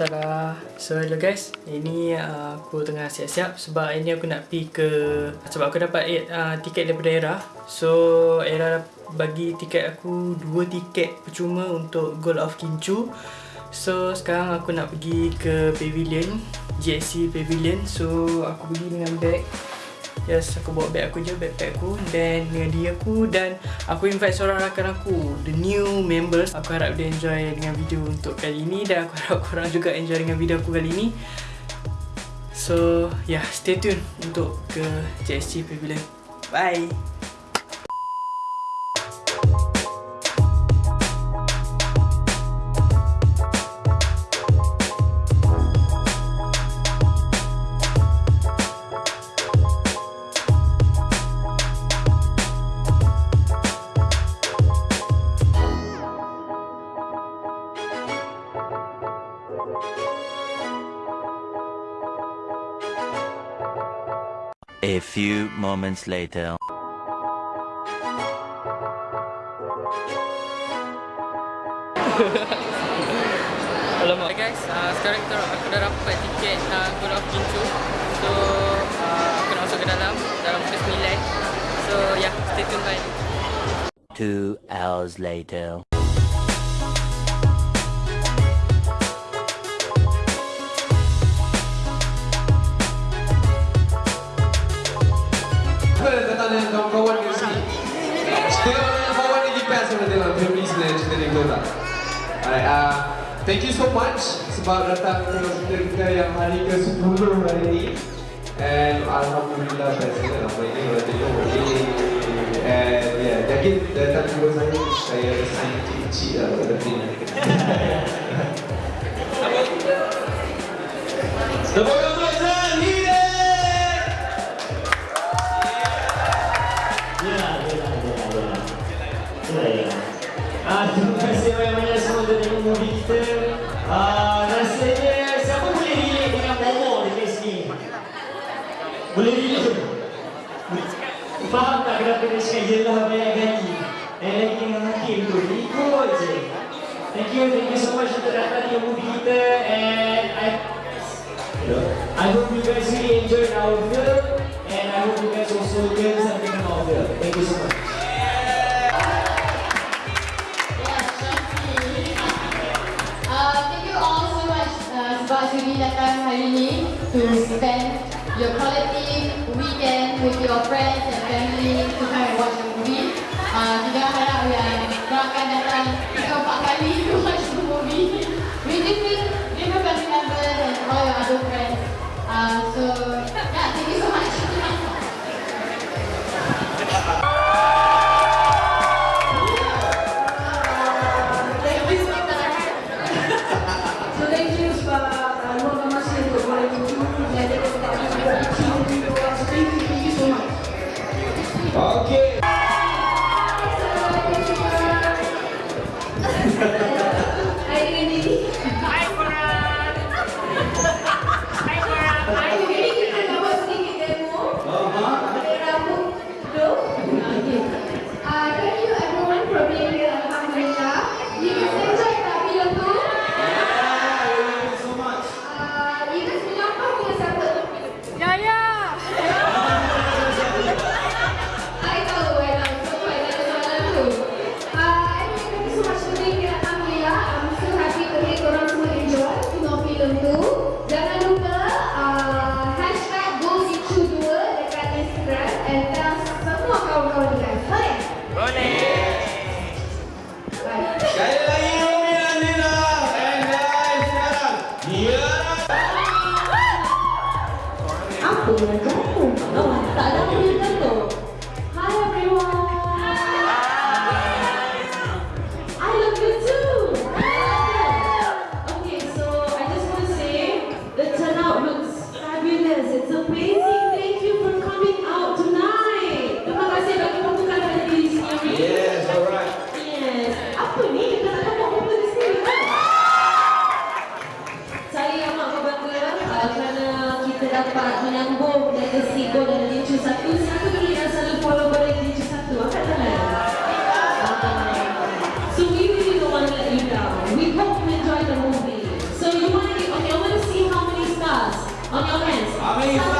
Tada. So hello guys. Ini uh, aku tengah siap-siap sebab ini aku nak pergi ke sebab aku dapat uh, tiket daripada Era. So Era bagi tiket aku dua tiket percuma untuk Goal of Kinchu. So sekarang aku nak pergi ke Pavilion, GSC Pavilion. So aku pergi dengan bag Yes, aku bawa bag aku je, backpack aku Dan dengan aku Dan aku invite seorang rakan aku The new members. Aku harap dia enjoy dengan video untuk kali ini Dan aku harap korang juga enjoy dengan video aku kali ini. So, yeah, stay tune untuk ke JSG Pavilion Bye A few moments later. Alamak Hey guys, uh, sekarang kita, aku dah dapat tiket uh, Gold of Kinchu So, uh, aku nak masuk ke dalam Dalam pukul 9 So, yeah, stay tune bye Two hours later. Di sini. Tengok dengan kawan ni kipas sama tengok family sini cerita ni kau tak. Alright, uh, thank you so much sebab datang ke cerita kita yang hari ke-10 hari ni. And Alhamdulillah best kan apa ini kalau tengok ini. And yeah, yakin datang ke saya, saya ada sign kecil-kecil lah pada sini. Tepuk tengok movie kita. Ah, rasanya siapa boleh relate dengan Momo dekat sini? Boleh relate? Faham tak kenapa dia cakap yelah banyak gaji? Eh, dengan hakim tu. Ikut je. Thank you, thank you so much untuk datang tengok movie kita and I I hope you guys really enjoyed our film and I hope you guys also learn something from our film. Thank you so much. Hari ini to spend your quality weekend with your friends Three. Bye.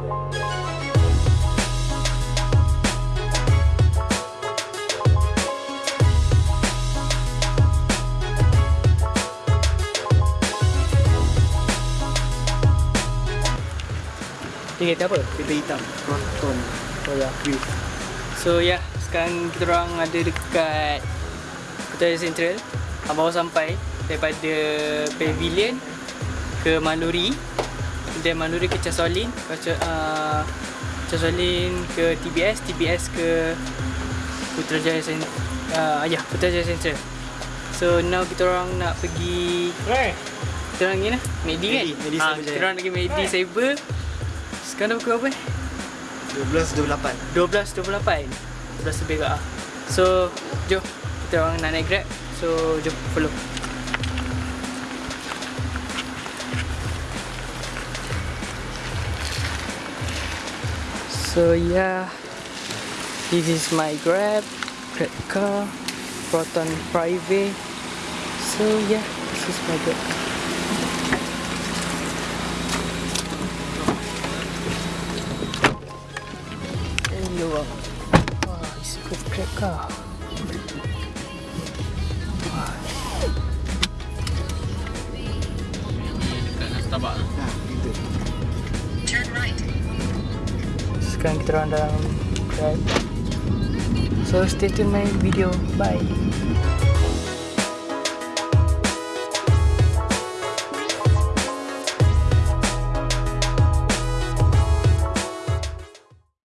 Dia kata apa? Kereta hitam Tronton Oh ya, view. So ya, yeah, sekarang kita orang ada dekat Putrajaya Central. Abang baru sampai daripada Pavilion ke Manuri. Dan Manuri ke Casolin, ke uh, Casolin ke TBS, TBS ke Putrajaya Central. Uh, ya, yeah, Putrajaya Central. So now kita orang nak pergi Kita orang pergi mana? Medi kan? Medi, Cyber Kita orang pergi Medi Cyber Sekarang dah pukul apa eh? 12.28 12.28 11 lebih kat ah. So, jom Kita orang nak naik Grab So, jom follow So, yeah This is my Grab Grab car Proton Private So, yeah This is my Grab. Car Hello. Wah, it's a good Grab car Sekarang kita orang dalam Grab So stay tune my video. Bye